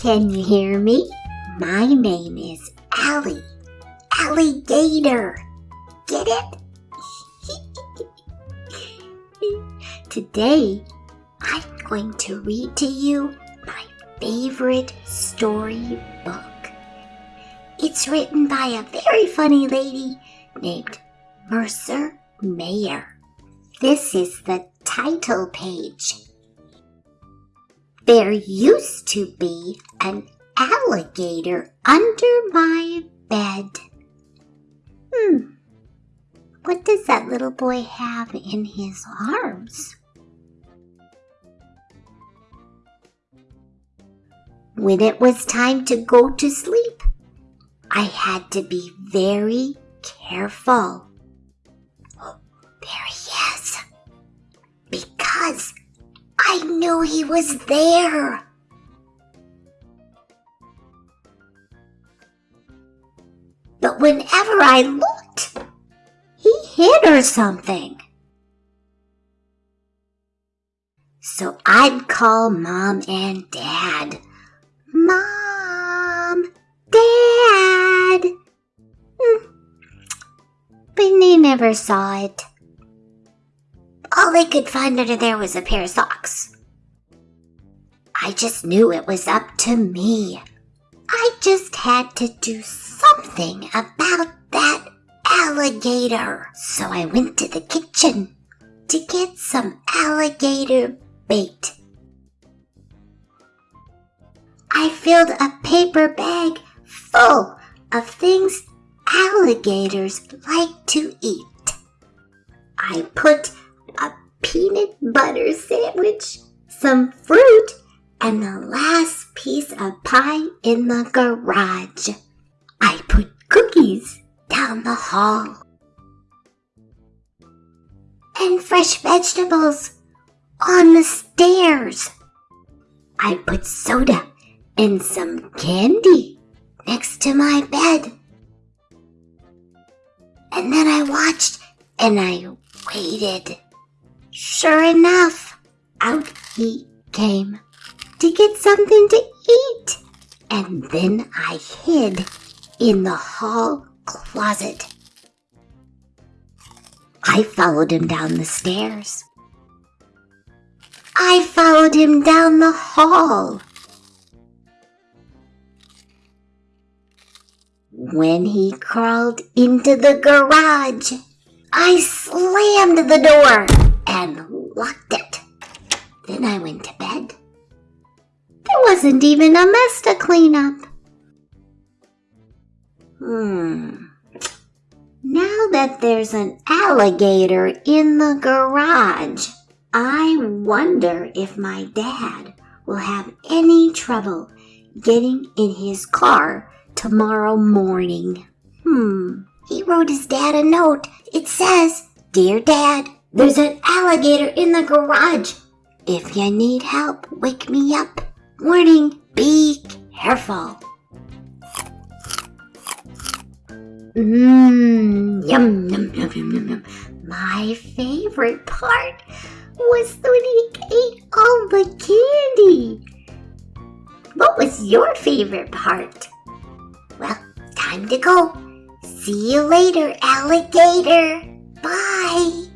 Can you hear me? My name is Allie. Alligator. Get it? Today, I'm going to read to you my favorite story book. It's written by a very funny lady named Mercer Mayer. This is the title page. There used to be an alligator under my bed. Hmm, what does that little boy have in his arms? When it was time to go to sleep, I had to be very careful. Oh, there he is. Because I knew he was there. But whenever I looked, he hid or something. So I'd call mom and dad. Mom, dad. Hmm. But they never saw it. All they could find under there was a pair of socks. I just knew it was up to me. I just had to do something about that alligator. So I went to the kitchen to get some alligator bait. I filled a paper bag full of things alligators like to eat. I put peanut butter sandwich, some fruit, and the last piece of pie in the garage. I put cookies down the hall. And fresh vegetables on the stairs. I put soda and some candy next to my bed. And then I watched and I waited. Sure enough, out he came to get something to eat. And then I hid in the hall closet. I followed him down the stairs. I followed him down the hall. When he crawled into the garage, I slammed the door and locked it. Then I went to bed. There wasn't even a mess to clean up. Hmm. Now that there's an alligator in the garage, I wonder if my dad will have any trouble getting in his car tomorrow morning. Hmm. He wrote his dad a note. It says, Dear Dad, there's an alligator in the garage. If you need help, wake me up. Warning, be careful. Mmm, yum, yum, yum, yum, yum, yum. My favorite part was when he ate all the candy. What was your favorite part? Well, time to go. See you later, alligator. Bye.